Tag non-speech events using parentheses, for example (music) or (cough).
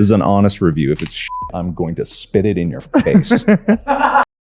This is an honest review. If it's shit, I'm going to spit it in your face. (laughs)